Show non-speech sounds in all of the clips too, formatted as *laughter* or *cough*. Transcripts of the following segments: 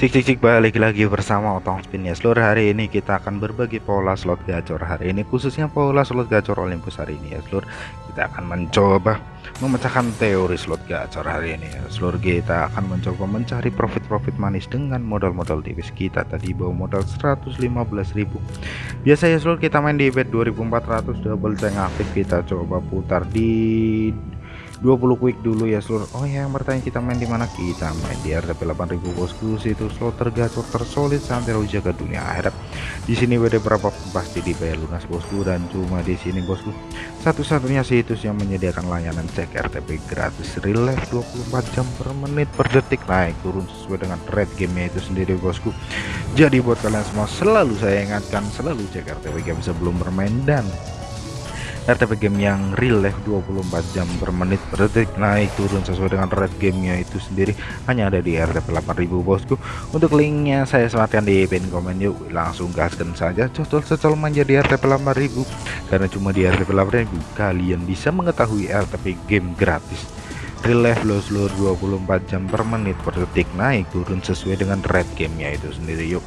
Cik cik cik balik lagi bersama Otong Spin. Ya seluruh hari ini kita akan berbagi pola slot gacor hari ini khususnya pola slot gacor Olympus hari ini. Ya seluruh kita akan mencoba memecahkan teori slot gacor hari ini. Ya seluruh kita akan mencoba mencari profit-profit manis dengan modal-modal tipis kita. Tadi bawa modal 115.000 biasa ya seluruh kita main di bet 2400 double tank aktif. Kita coba putar di 20 quick dulu ya seluruh oh ya yang bertanya kita main di mana? Kita main di RTP 8000 bosku. Situ slot tergacor tersolid santero jaga dunia. Akhirat di sini WD berapa? Pasti dibayar lunas bosku. Dan cuma di sini bosku. Satu-satunya situs yang menyediakan layanan cek RTP gratis. Relief 24 jam per menit per detik. Naik turun sesuai dengan rate gamenya itu sendiri bosku. Jadi buat kalian semua selalu saya ingatkan selalu cek RTP game sebelum bermain. Dan RTP game yang real life 24 jam per menit per detik. Naik turun sesuai dengan rate gamenya itu sendiri. Hanya ada di RTP 8000 bosku. Untuk linknya saya sematkan di pin komen yuk. Langsung gaskan saja cocol-cocol menjadi RTP 8000 karena cuma di RTP 8000 kalian bisa mengetahui RTP game gratis. Real life low seluruh 24 jam per menit per detik. Naik turun sesuai dengan rate gamenya itu sendiri yuk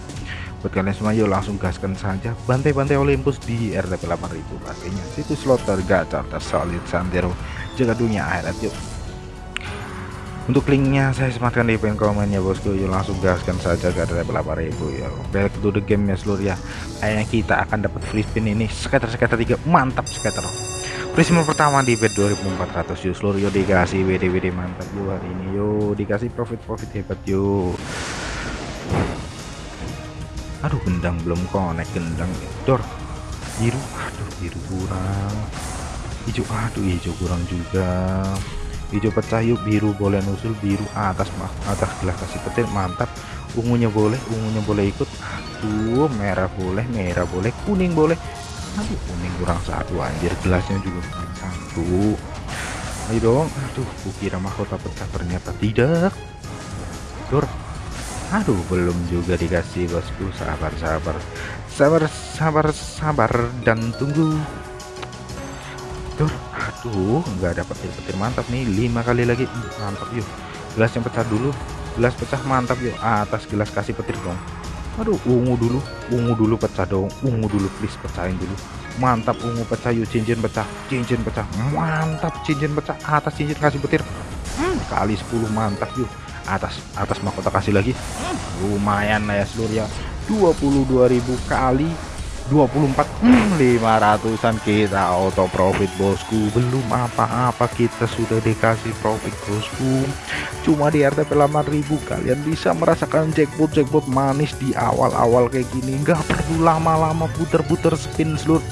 buat kalian semua yuk langsung gaskan saja. Bantai-bantai Olympus di RTP 8000 pastinya situs slot tergacor tersolid santero jaga dunia akhirat yuk. Untuk linknya saya sematkan di pin komen ya bosku. Yuk langsung gaskan saja ke RTP 8000 ya back to the game ya seluruh ya. Kayaknya kita akan dapat free spin ini. Scatter 3 mantap scatter. Free spin pertama di bet 2400 yuk. Seluruh yuk dikasih WD WD mantap yuk hari ini. Yuk dikasih profit profit hebat yuk aduh gendang belum connect gendang dor biru. Aduh biru kurang. Hijau aduh hijau kurang juga. Hijau pecah yuk biru boleh nusul biru atas mah atas gelas kasih petir mantap. Ungunya boleh ungunya boleh ikut. Aduh merah boleh merah boleh kuning boleh. Aduh kuning kurang satu anjir gelasnya juga kurang satu. Ayo dong. Aduh kukira mahkota pecah ternyata tidak. Dor aduh belum juga dikasih bosku. Sabar sabar. Sabar sabar sabar. Dan tunggu. Tuh, aduh nggak dapat petir. Mantap nih. Lima kali lagi. Mantap yuk. Gelas yang pecah dulu. Gelas pecah mantap yuk. Atas gelas kasih petir dong. Aduh ungu dulu. Ungu dulu pecah dong. Ungu dulu please pecahin dulu. Mantap ungu pecah yuk. Cincin pecah cincin pecah. Mantap cincin pecah. Atas cincin kasih petir. Hmm, kali 10 mantap yuk atas atas mahkota kasih lagi. Lumayan lah ya seluruh ya. 22.000 kali 24 hmm, 500an kita auto profit bosku. Belum apa-apa kita sudah dikasih profit bosku. Cuma di RTP 8000 kalian bisa merasakan jackpot jackpot manis di awal-awal kayak gini. Nggak perlu lama-lama puter-puter spin seluruh.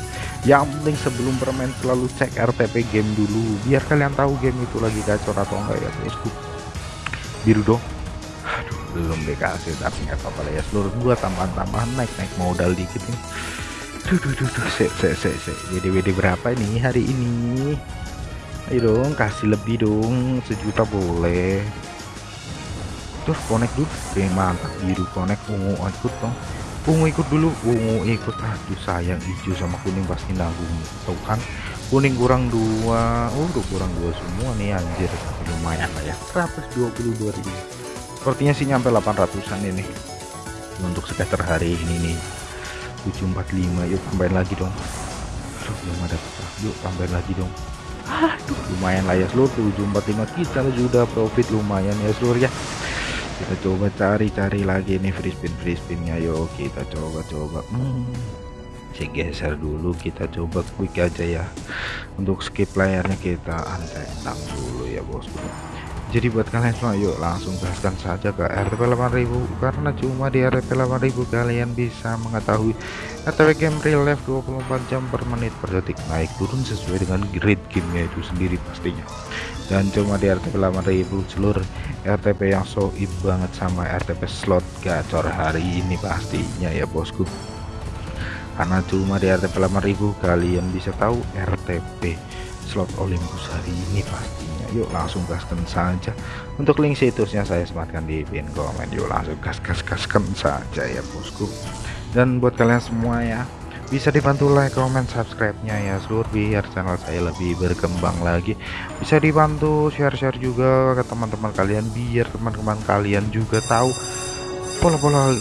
Yang penting sebelum bermain selalu cek RTP game dulu biar kalian tahu game itu lagi gacor atau enggak ya bosku biru dong. Aduh belum dikasih tapi nggak apa-apa lah ya. Seluruh gua tambahan-tambahan naik-naik modal dikit nih. Duh duh duh duh. Se se se se WD berapa ini hari ini? Ayo dong kasih lebih dong. Sejuta boleh. Tuh connect dulu. Oke mantap. Biru connect. Ungu ikut dong. Ungu ikut dulu. Ungu ikut. Aduh sayang. Hijau sama kuning pasti nanggung. Tuh kan? Kuning kurang dua. Oh udah kurang dua semua nih anjir lumayan lah ya. 122.000 sepertinya sih nyampe 800an ini. Untuk scatter hari ini nih. 745 yuk tambahin lagi dong. Aduh belum ada yuk tambahin lagi dong. Aduh. Lumayan lah ya seluruh 745 kita sudah profit lumayan ya seluruh ya. Kita coba cari-cari lagi nih free spin free spinnya. Yuk kita coba-coba. Hmm saya geser dulu kita coba quick aja ya. Untuk skip layarnya kita untenang dulu ya bosku jadi buat kalian semua yuk langsung gaskan saja ke RTP 8000 karena cuma di RTP 8000 kalian bisa mengetahui RTP game real life 24 jam per menit per detik. Naik turun sesuai dengan grid gamenya itu sendiri pastinya. Dan cuma di RTP 8000 seluruh RTP yang so banget sama RTP slot gacor hari ini pastinya ya bosku karena cuma di RTP 8000 kalian bisa tahu RTP slot Olympus hari ini pastinya. Yuk langsung gaskan saja. Untuk link situsnya saya sematkan di pin komen. Yuk langsung gas gas gaskan saja ya bosku. Dan buat kalian semua ya bisa dibantu like comment subscribe nya ya seluruh biar channel saya lebih berkembang lagi. Bisa dibantu share-share juga ke teman-teman kalian biar teman-teman kalian juga tahu pola-pola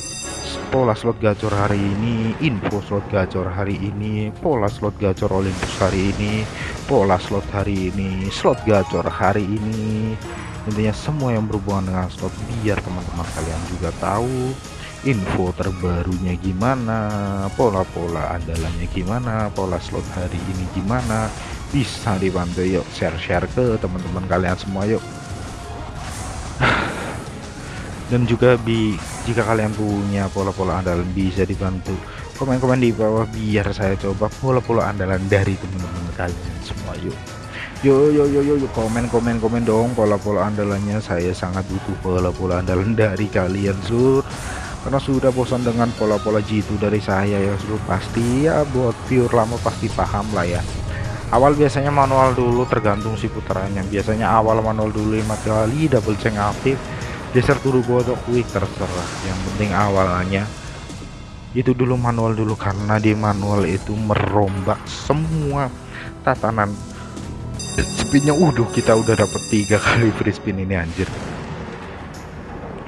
pola slot gacor hari ini info slot gacor hari ini pola slot gacor Olympus hari ini pola slot hari ini slot gacor hari ini. Intinya semua yang berhubungan dengan slot biar teman-teman kalian juga tahu info terbarunya gimana pola-pola andalannya gimana pola slot hari ini gimana. Bisa dibantu yuk share-share ke teman-teman kalian semua yuk. *sighs* Dan juga bi jika kalian punya pola-pola andalan bisa dibantu. Komen-komen di bawah biar saya coba pola-pola andalan dari teman-teman kalian semua yuk. Yo yo yo yo, komen komen komen dong pola-pola andalannya. Saya sangat butuh pola-pola andalan dari kalian sur. Karena sudah bosan dengan pola-pola jitu dari saya ya sudah pasti ya buat pure lama pasti paham lah ya. Awal biasanya manual dulu tergantung si putarannya. Biasanya awal manual dulu lima kali double check aktif geser turbo atau quick terserah yang penting awalnya itu dulu manual dulu karena di manual itu merombak semua tatanan. Spinnya udah kita udah dapet tiga kali free spin ini anjir.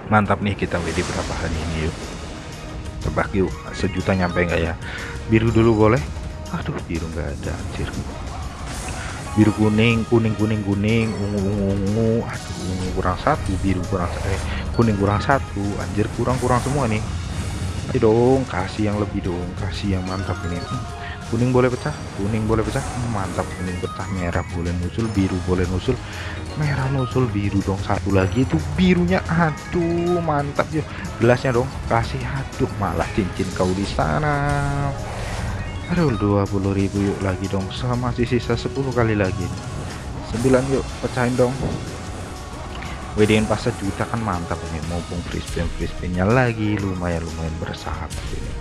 Mantap nih kita WD berapa hari ini yuk. Tebak yuk sejuta nyampe enggak ya? Biru dulu boleh? Aduh biru enggak ada anjir biru kuning kuning kuning kuning ungu ungu ungu. Aduh ungu kurang satu biru kurang eh kuning kurang satu. Anjir kurang kurang semua nih. Ayo dong kasih yang lebih dong kasih yang mantap ini. Kuning boleh pecah kuning boleh pecah. Mantap kuning pecah merah boleh nusul biru boleh nusul merah nusul biru dong. Satu lagi itu birunya aduh mantap yuk gelasnya dong kasih aduh malah cincin kau di sana aduh 20.000 yuk lagi dong. Sama masih sisa 10 kali lagi. 9 yuk pecahin dong. WDN pas sejuta kan mantap ini. Mumpung spin free spinnya lagi lumayan lumayan bersahabat ini.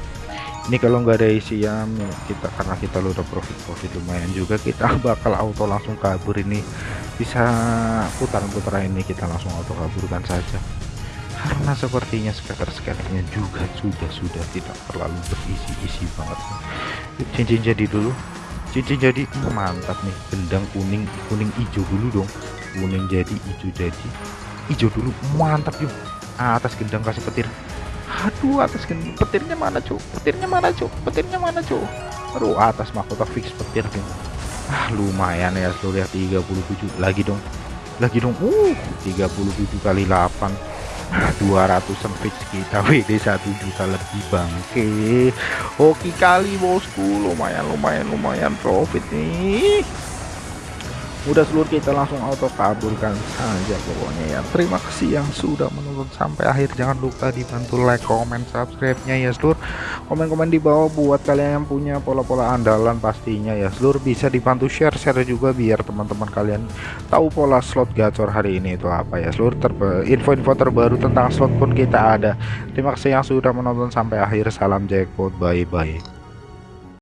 Ini kalau nggak ada isian kita karena kita udah profit profit lumayan juga kita *laughs* bakal auto langsung kabur ini. Bisa putaran-putaran ini kita langsung auto kaburkan saja karena sepertinya scatter-scatternya juga sudah-sudah tidak terlalu berisi-isi banget. Cincin jadi dulu. Cincin jadi mantap nih. Gendang kuning kuning hijau dulu dong. Kuning jadi hijau jadi. Hijau dulu mantap yuk. Atas gendang kasih petir. Aduh atas petirnya mana cu petirnya mana cu petirnya mana cu aduh atas mahkota fix petir nih ah lumayan ya lihat 37 lagi dong. Lagi dong. Uh 37 kali 8 200 fix kita WD 1 juta lebih bangke. Oke kali bosku. Lumayan lumayan lumayan profit nih. Udah seluruh kita langsung auto kabulkan saja pokoknya ya. Terima kasih yang sudah menonton sampai akhir jangan lupa dibantu like comment subscribe nya ya seluruh komen-komen di bawah buat kalian yang punya pola-pola andalan pastinya ya seluruh bisa dibantu share-share juga biar teman-teman kalian tahu pola slot gacor hari ini itu apa ya seluruh info-info terbaru tentang slot pun kita ada. Terima kasih yang sudah menonton sampai akhir. Salam jackpot bye bye